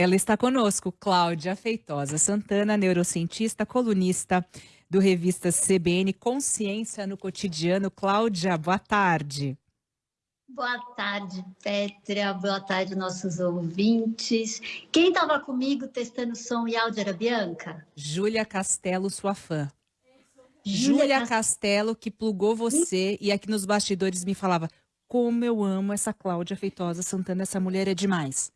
Ela está conosco, Cláudia Feitosa Santana, neurocientista, colunista do revista CBN Consciência no Cotidiano. Cláudia, boa tarde. Boa tarde, Pétria. Boa tarde, nossos ouvintes. Quem estava comigo testando som e áudio era Bianca? Júlia Castelo, sua fã. Júlia Castelo, que plugou você e aqui nos bastidores me falava como eu amo essa Cláudia Feitosa Santana, essa mulher é demais.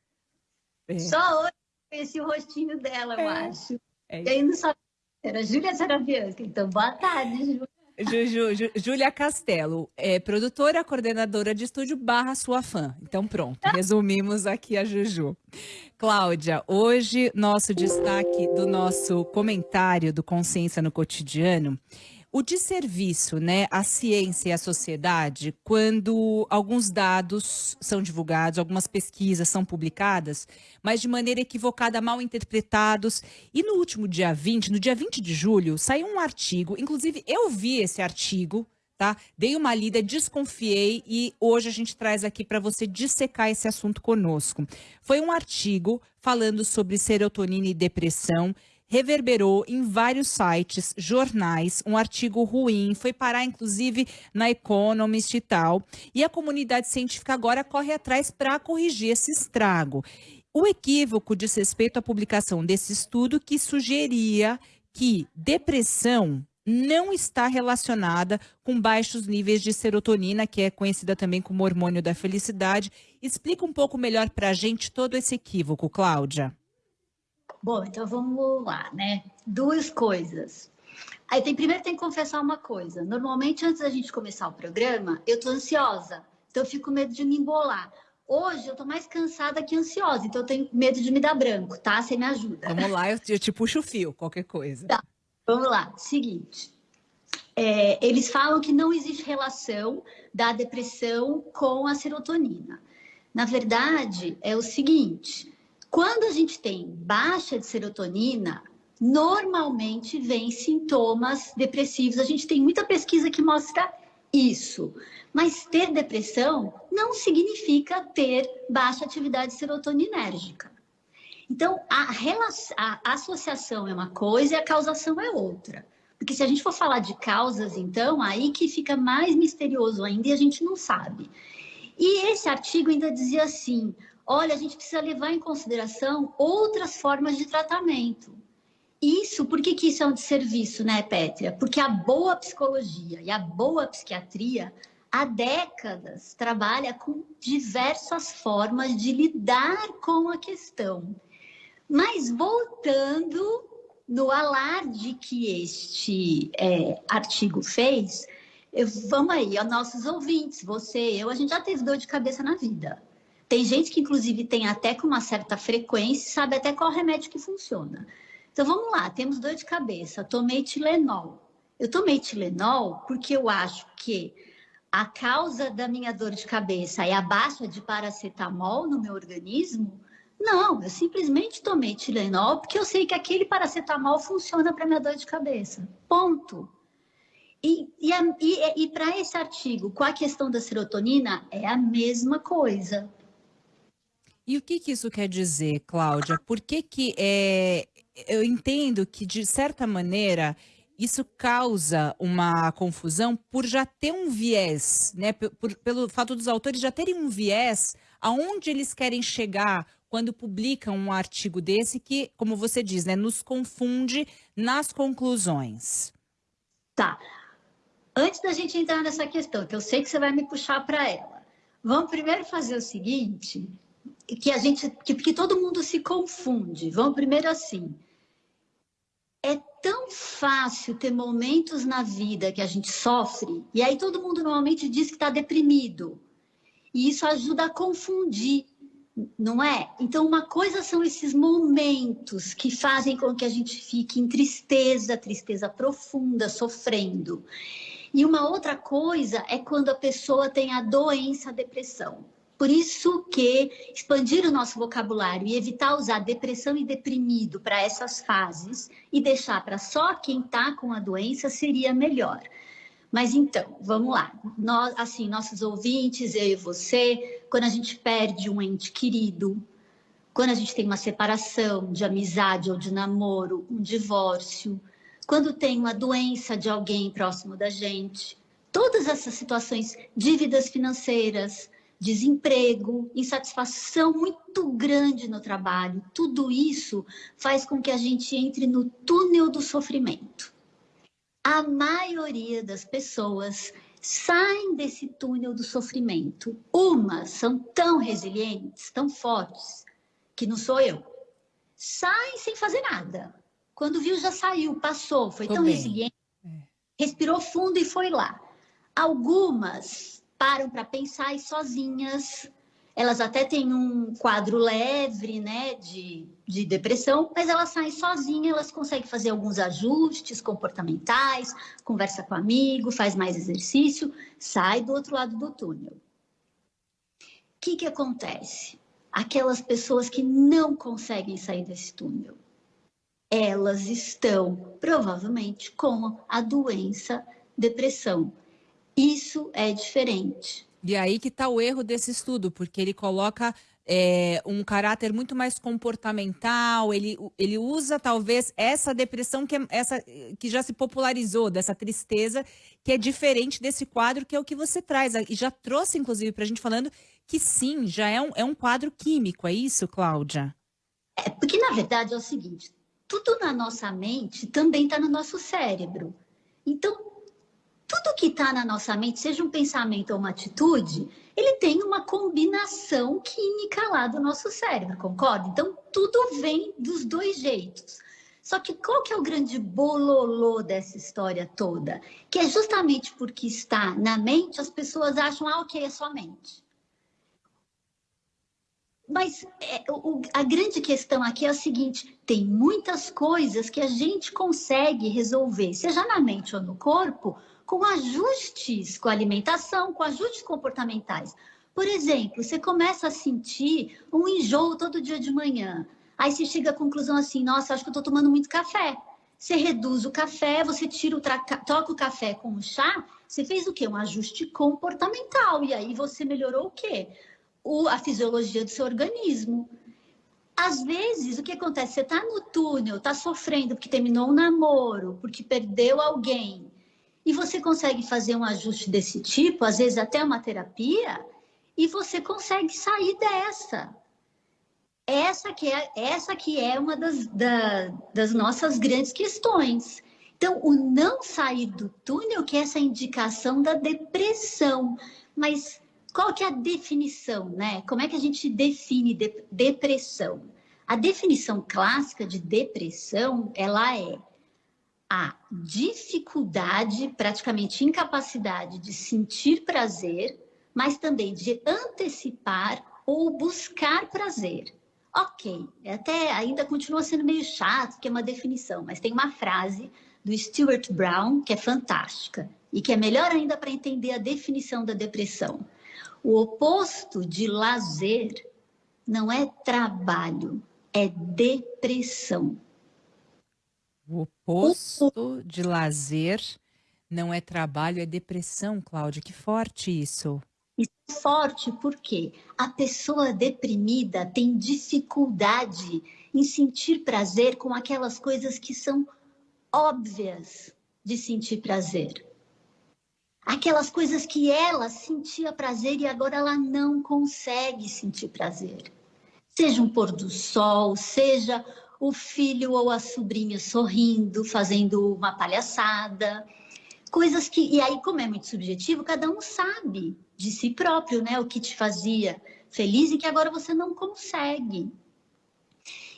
É. Só hoje eu conheci o rostinho dela, é. eu acho. É. E aí não sabia, era Júlia Sarabianca. Então, boa tarde, Júlia. Ju, Júlia Castelo, é produtora, coordenadora de estúdio barra sua fã. Então pronto, resumimos aqui a Juju. Cláudia, hoje nosso destaque do nosso comentário do Consciência no Cotidiano o desserviço, né, à ciência e à sociedade, quando alguns dados são divulgados, algumas pesquisas são publicadas, mas de maneira equivocada, mal interpretados. E no último dia 20, no dia 20 de julho, saiu um artigo, inclusive eu vi esse artigo, tá? Dei uma lida, desconfiei e hoje a gente traz aqui para você dissecar esse assunto conosco. Foi um artigo falando sobre serotonina e depressão reverberou em vários sites, jornais, um artigo ruim, foi parar inclusive na Economist e tal. E a comunidade científica agora corre atrás para corrigir esse estrago. O equívoco diz respeito à publicação desse estudo que sugeria que depressão não está relacionada com baixos níveis de serotonina, que é conhecida também como hormônio da felicidade. Explica um pouco melhor para a gente todo esse equívoco, Cláudia. Bom, então vamos lá, né? Duas coisas. Aí tem primeiro tem que confessar uma coisa. Normalmente antes da gente começar o programa, eu tô ansiosa. Então eu fico com medo de me embolar. Hoje eu tô mais cansada que ansiosa, então eu tenho medo de me dar branco, tá? Você me ajuda. Vamos lá, eu, te puxo o fio, qualquer coisa. Tá. Vamos lá. Seguinte. É, eles falam que não existe relação da depressão com a serotonina. Na verdade, é o seguinte: quando a gente tem baixa de serotonina, normalmente vem sintomas depressivos. A gente tem muita pesquisa que mostra isso. Mas ter depressão não significa ter baixa atividade serotoninérgica. Então, a, relação, a associação é uma coisa e a causação é outra. Porque se a gente for falar de causas, então, aí que fica mais misterioso ainda e a gente não sabe. E esse artigo ainda dizia assim: olha, a gente precisa levar em consideração outras formas de tratamento. Isso, por que, que isso é um desserviço, né, Pétria? Porque a boa psicologia e a boa psiquiatria há décadas trabalha com diversas formas de lidar com a questão. Mas voltando no alarde que este é, artigo fez, eu, vamos aí, aos nossos ouvintes, você, eu, a gente já teve dor de cabeça na vida. Tem gente que, inclusive, tem até com uma certa frequência, sabe até qual remédio que funciona. Então, vamos lá, temos dor de cabeça, tomei Tilenol. Eu tomei Tilenol porque eu acho que a causa da minha dor de cabeça é a baixa de paracetamol no meu organismo? Não, eu simplesmente tomei Tilenol porque eu sei que aquele paracetamol funciona para minha dor de cabeça. Ponto. E, e, e, e para esse artigo, com a questão da serotonina, é a mesma coisa. E o que, que isso quer dizer, Cláudia? Por que, que é, eu entendo que, de certa maneira, isso causa uma confusão por já ter um viés, né? Por, pelo fato dos autores já terem um viés aonde eles querem chegar quando publicam um artigo desse que, como você diz, né, nos confunde nas conclusões. Tá. Antes da gente entrar nessa questão, que eu sei que você vai me puxar para ela, vamos primeiro fazer o seguinte: que a gente, que, que todo mundo se confunde. Vamos primeiro assim. É tão fácil ter momentos na vida que a gente sofre, e aí todo mundo normalmente diz que está deprimido. E isso ajuda a confundir, não é? Então, uma coisa são esses momentos que fazem com que a gente fique em tristeza, tristeza profunda, sofrendo. E uma outra coisa é quando a pessoa tem a doença, a depressão. Por isso que expandir o nosso vocabulário e evitar usar depressão e deprimido para essas fases e deixar para só quem está com a doença seria melhor. Mas então, vamos lá. Nós, assim, nossos ouvintes, eu e você, quando a gente perde um ente querido, quando a gente tem uma separação de amizade ou de namoro, um divórcio, quando tem uma doença de alguém próximo da gente, todas essas situações, dívidas financeiras, desemprego, insatisfação muito grande no trabalho, tudo isso faz com que a gente entre no túnel do sofrimento. A maioria das pessoas saem desse túnel do sofrimento. Umas são tão resilientes, tão fortes, que não sou eu. Saem sem fazer nada. Quando viu, já saiu, passou, foi Tô tão bem. resiliente, é. respirou fundo e foi lá. Algumas param para pensar e sozinhas. Elas até têm um quadro leve, né, de, de depressão, mas elas saem sozinhas, elas conseguem fazer alguns ajustes comportamentais, conversa com amigo, faz mais exercício, sai do outro lado do túnel. O que, que acontece? Aquelas pessoas que não conseguem sair desse túnel, elas estão provavelmente com a doença depressão. Isso é diferente. E aí que está o erro desse estudo, porque ele coloca é, um caráter muito mais comportamental, ele, ele usa talvez essa depressão que, é, essa, que já se popularizou, dessa tristeza, que é diferente desse quadro que é o que você traz. E já trouxe, inclusive, para a gente falando que sim, já é um, é um quadro químico, é isso, Cláudia? É, porque na verdade é o seguinte, tudo na nossa mente também está no nosso cérebro. Então, tudo que está na nossa mente, seja um pensamento ou uma atitude, ele tem uma combinação química lá do nosso cérebro, concorda? Então, tudo vem dos dois jeitos. Só que qual que é o grande bololô dessa história toda? Que é justamente porque está na mente, as pessoas acham, ah, ok, é só mente. Mas é, o, a grande questão aqui é a seguinte: tem muitas coisas que a gente consegue resolver, seja na mente ou no corpo, com ajustes com alimentação, com ajustes comportamentais. Por exemplo, você começa a sentir um enjoo todo dia de manhã. Aí você chega à conclusão assim: nossa, acho que eu estou tomando muito café. Você reduz o café, você tira o troca o café com o chá, você fez o quê? Um ajuste comportamental. E aí você melhorou o quê? o, a fisiologia do seu organismo. Às vezes, o que acontece? Você está no túnel, está sofrendo porque terminou um namoro, porque perdeu alguém, e você consegue fazer um ajuste desse tipo, às vezes até uma terapia, e você consegue sair dessa. Essa que é, essa que é uma das, da, das nossas grandes questões. Então, o não sair do túnel, que é essa indicação da depressão. Mas qual que é a definição, né? Como é que a gente define de depressão? A definição clássica de depressão, ela é a dificuldade, praticamente incapacidade de sentir prazer, mas também de antecipar ou buscar prazer. Ok, até ainda continua sendo meio chato, que é uma definição, mas tem uma frase do Stuart Brown que é fantástica e que é melhor ainda para entender a definição da depressão. O oposto de lazer não é trabalho, é depressão. O oposto de lazer não é trabalho, é depressão, Cláudia. Que forte isso. Isso é forte porque a pessoa deprimida tem dificuldade em sentir prazer com aquelas coisas que são óbvias de sentir prazer aquelas coisas que ela sentia prazer e agora ela não consegue sentir prazer. Seja um pôr do sol, seja o filho ou a sobrinha sorrindo, fazendo uma palhaçada. Coisas que, e aí, como é muito subjetivo, cada um sabe de si próprio, né? O que te fazia feliz e que agora você não consegue.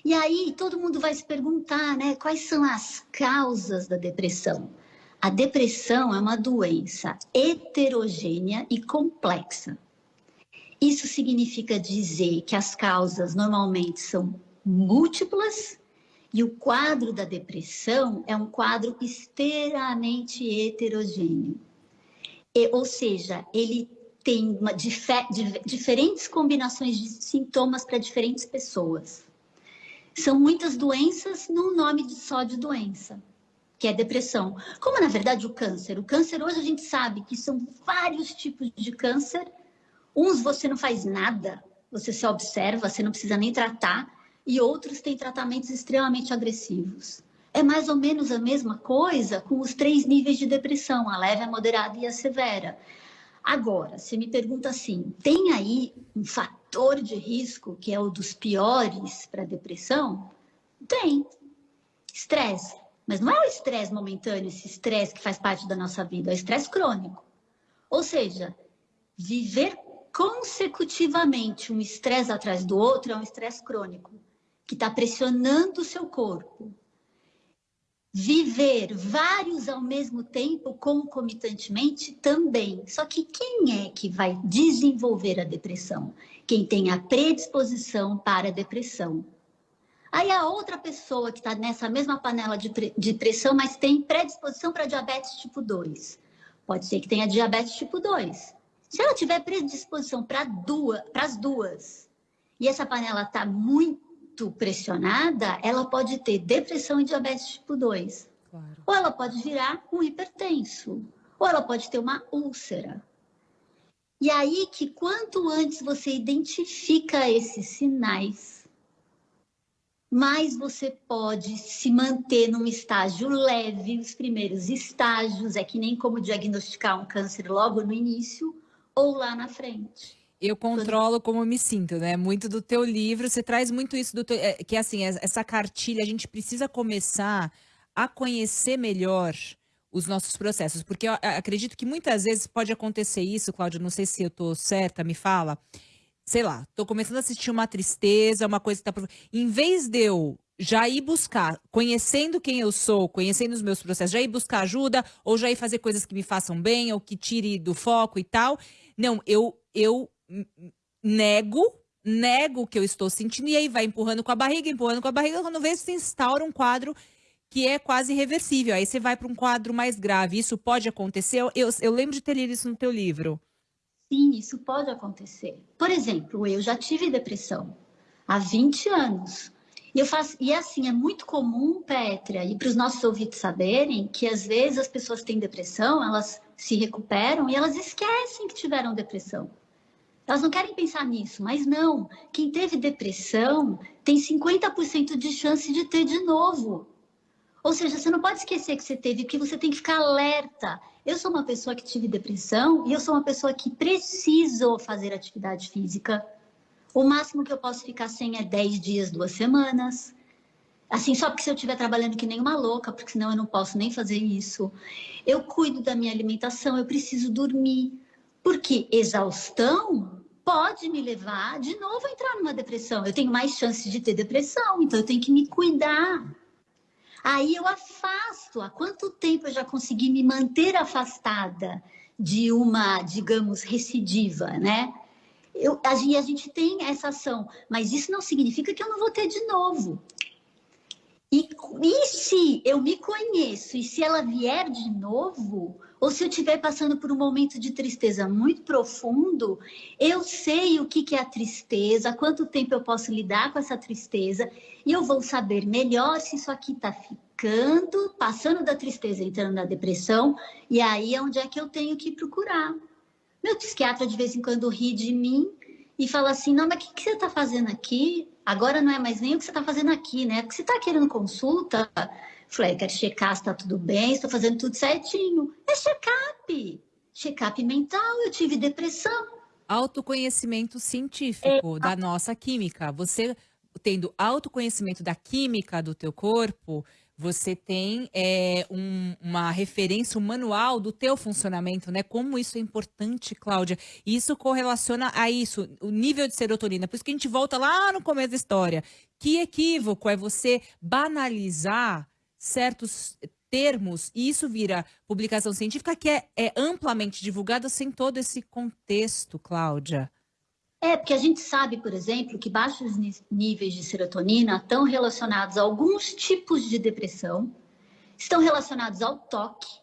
E aí todo mundo vai se perguntar, né? Quais são as causas da depressão? A depressão é uma doença heterogênea e complexa. Isso significa dizer que as causas normalmente são múltiplas e o quadro da depressão é um quadro extremamente heterogêneo. E, ou seja, ele tem uma, dif diferentes combinações de sintomas para diferentes pessoas. São muitas doenças num nome só de doença que é depressão. Como, na verdade, o câncer. O câncer, hoje a gente sabe que são vários tipos de câncer. Uns você não faz nada, você se observa, você não precisa nem tratar, e outros têm tratamentos extremamente agressivos. É mais ou menos a mesma coisa com os três níveis de depressão, a leve, a moderada e a severa. Agora, você me pergunta assim: tem aí um fator de risco que é o dos piores para depressão? Tem. Estresse. Mas não é o estresse momentâneo, esse estresse que faz parte da nossa vida, é o estresse crônico. Ou seja, viver consecutivamente um estresse atrás do outro é um estresse crônico, que está pressionando o seu corpo, viver vários ao mesmo tempo, concomitantemente, também. Só que quem é que vai desenvolver a depressão? Quem tem a predisposição para a depressão. Aí a outra pessoa que está nessa mesma panela de, de pressão, mas tem predisposição para diabetes tipo 2. Pode ser que tenha diabetes tipo 2. Se ela tiver predisposição para duas, as duas, e essa panela está muito muito pressionada, ela pode ter depressão e diabetes tipo 2. Claro. Ou ela pode virar um hipertenso. Ou ela pode ter uma úlcera. E aí que quanto antes você identifica esses sinais, mais você pode se manter num estágio leve, os primeiros estágios, é que nem como diagnosticar um câncer logo no início ou lá na frente eu controlo como eu me sinto, né? Muito do teu livro, você traz muito isso do teu, é, que assim, essa cartilha, a gente precisa começar a conhecer melhor os nossos processos, porque eu acredito que muitas vezes pode acontecer isso, Cláudia, não sei se eu tô certa, me fala. Sei lá, tô começando a sentir uma tristeza, uma coisa que tá em vez de eu já ir buscar, conhecendo quem eu sou, conhecendo os meus processos, já ir buscar ajuda ou já ir fazer coisas que me façam bem ou que tire do foco e tal. Não, eu eu nego, nego o que eu estou sentindo, e aí vai empurrando com a barriga, empurrando com a barriga, quando vê se instaura um quadro que é quase irreversível. Aí você vai para um quadro mais grave. Isso pode acontecer? Eu, eu lembro de ter lido isso no teu livro. Sim, isso pode acontecer. Por exemplo, eu já tive depressão há 20 anos. E, eu faço, e assim, é muito comum, Pétria, e para os nossos ouvintes saberem que às vezes as pessoas têm depressão, elas se recuperam e elas esquecem que tiveram depressão. Elas não querem pensar nisso, mas não. Quem teve depressão tem 50% de chance de ter de novo. Ou seja, você não pode esquecer que você teve, porque você tem que ficar alerta. Eu sou uma pessoa que tive depressão e eu sou uma pessoa que preciso fazer atividade física. O máximo que eu posso ficar sem é 10 dias, duas semanas. Assim, só porque se eu estiver trabalhando que nem uma louca, porque senão eu não posso nem fazer isso. Eu cuido da minha alimentação, eu preciso dormir. Porque exaustão pode me levar de novo a entrar numa depressão. Eu tenho mais chance de ter depressão, então eu tenho que me cuidar. Aí eu afasto. Há quanto tempo eu já consegui me manter afastada de uma, digamos, recidiva, né? Eu, a, a gente tem essa ação, mas isso não significa que eu não vou ter de novo. E, e se eu me conheço e se ela vier de novo, ou se eu estiver passando por um momento de tristeza muito profundo, eu sei o que, que é a tristeza, quanto tempo eu posso lidar com essa tristeza, e eu vou saber melhor se isso aqui está ficando, passando da tristeza, entrando na depressão, e aí é onde é que eu tenho que procurar. Meu psiquiatra de vez em quando ri de mim e fala assim: não, mas o que, que você está fazendo aqui? Agora não é mais nem o que você está fazendo aqui, né? Porque você está querendo consulta. Falei, quero checar se está tudo bem, estou fazendo tudo certinho. É check-up. Check-up mental, eu tive depressão. Autoconhecimento científico é. da nossa química. Você tendo autoconhecimento da química do teu corpo, você tem é, um, uma referência, um manual do teu funcionamento, né? Como isso é importante, Cláudia. Isso correlaciona a isso, o nível de serotonina. Por isso que a gente volta lá no começo da história. Que equívoco é você banalizar certos termos e isso vira publicação científica que é, é amplamente divulgada sem todo esse contexto, Cláudia. É, porque a gente sabe, por exemplo, que baixos níveis de serotonina estão relacionados a alguns tipos de depressão, estão relacionados ao toque.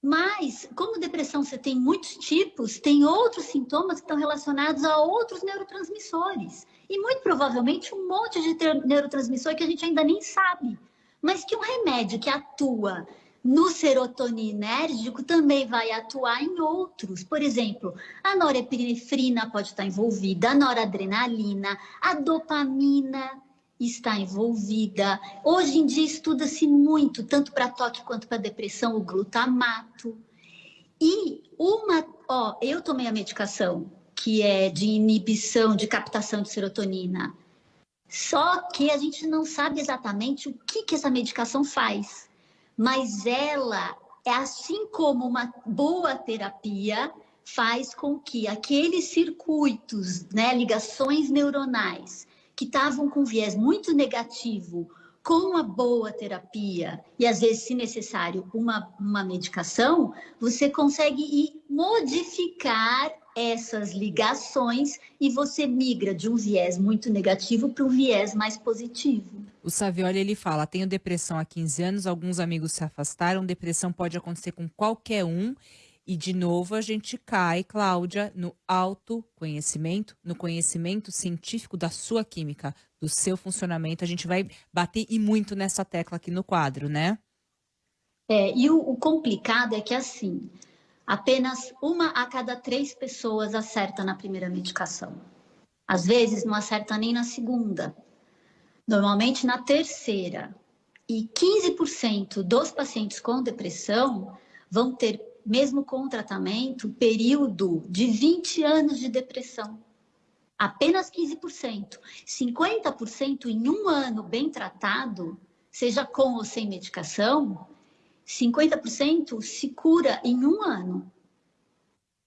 Mas, como depressão você tem muitos tipos, tem outros sintomas que estão relacionados a outros neurotransmissores. E muito provavelmente um monte de neurotransmissor que a gente ainda nem sabe. Mas que um remédio que atua no serotoninérgico também vai atuar em outros. Por exemplo, a norepinefrina pode estar envolvida, a noradrenalina, a dopamina está envolvida. Hoje em dia estuda-se muito, tanto para toque quanto para depressão, o glutamato. E uma, ó, eu tomei a medicação que é de inibição de captação de serotonina. Só que a gente não sabe exatamente o que, que essa medicação faz mas ela é assim como uma boa terapia faz com que aqueles circuitos, né, ligações neuronais que estavam com viés muito negativo, com uma boa terapia e às vezes, se necessário, uma, uma medicação, você consegue ir modificar essas ligações e você migra de um viés muito negativo para um viés mais positivo. O Savioli, ele fala, tenho depressão há 15 anos, alguns amigos se afastaram, depressão pode acontecer com qualquer um, e de novo a gente cai, Cláudia, no autoconhecimento, no conhecimento científico da sua química, do seu funcionamento. A gente vai bater e muito nessa tecla aqui no quadro, né? É, e o, o complicado é que assim, apenas uma a cada três pessoas acerta na primeira medicação. Às vezes não acerta nem na segunda normalmente na terceira. E 15% dos pacientes com depressão vão ter, mesmo com tratamento, período de 20 anos de depressão. Apenas 15%. 50% em um ano bem tratado, seja com ou sem medicação, 50% se cura em um ano.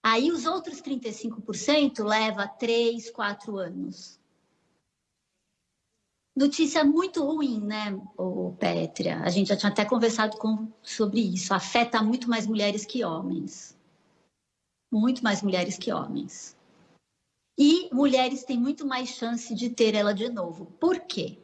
Aí os outros 35% leva 3, 4 anos. Notícia muito ruim, né, o Pétria? A gente já tinha até conversado com, sobre isso. Afeta muito mais mulheres que homens. Muito mais mulheres que homens. E mulheres têm muito mais chance de ter ela de novo. Por quê?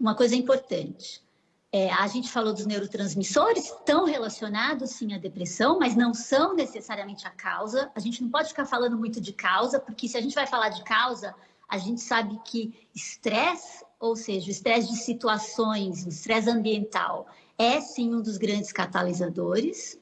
Uma coisa importante. É, a gente falou dos neurotransmissores, estão relacionados sim à depressão, mas não são necessariamente a causa. A gente não pode ficar falando muito de causa, porque se a gente vai falar de causa, a gente sabe que estresse ou seja, o estresse de situações, o estresse ambiental, é sim um dos grandes catalisadores.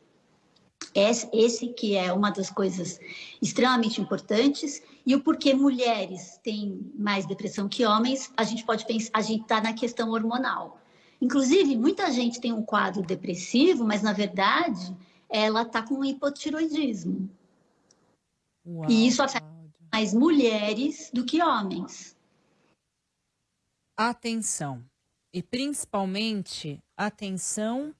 Esse que é uma das coisas extremamente importantes. E o porquê mulheres têm mais depressão que homens, a gente pode pensar, a gente está na questão hormonal. Inclusive, muita gente tem um quadro depressivo, mas na verdade ela está com hipotiroidismo. Uau, e isso afeta mais mulheres do que homens atenção. E principalmente atenção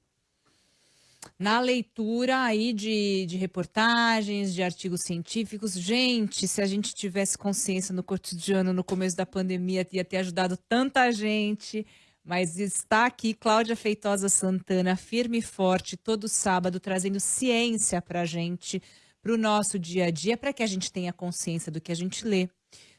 na leitura aí de, de reportagens, de artigos científicos. Gente, se a gente tivesse consciência no cotidiano no começo da pandemia, ia ter ajudado tanta gente. Mas está aqui Cláudia Feitosa Santana, firme e forte, todo sábado, trazendo ciência para a gente, para o nosso dia a dia, para que a gente tenha consciência do que a gente lê,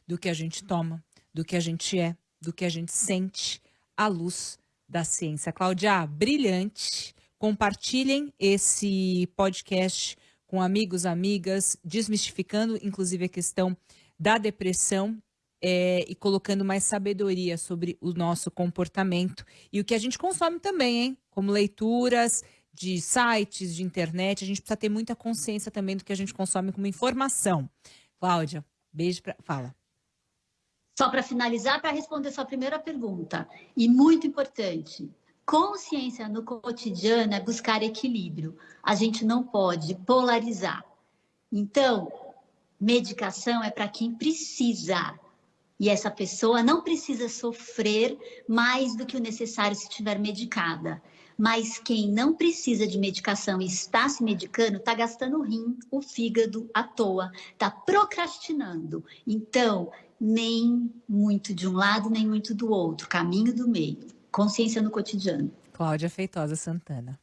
do que a gente toma, do que a gente é, do que a gente sente à luz da ciência. Cláudia, brilhante. Compartilhem esse podcast com amigos, amigas, desmistificando inclusive a questão da depressão é, e colocando mais sabedoria sobre o nosso comportamento e o que a gente consome também, hein? Como leituras de sites, de internet, a gente precisa ter muita consciência também do que a gente consome como informação. Cláudia, beijo para fala. Só para finalizar, para responder sua primeira pergunta, e muito importante, consciência no cotidiano é buscar equilíbrio. A gente não pode polarizar. Então, medicação é para quem precisa. E essa pessoa não precisa sofrer mais do que o necessário se estiver medicada. Mas quem não precisa de medicação e está se medicando, está gastando o rim, o fígado à toa, está procrastinando. Então, nem muito de um lado, nem muito do outro, caminho do meio. Consciência no cotidiano. Cláudia Feitosa Santana.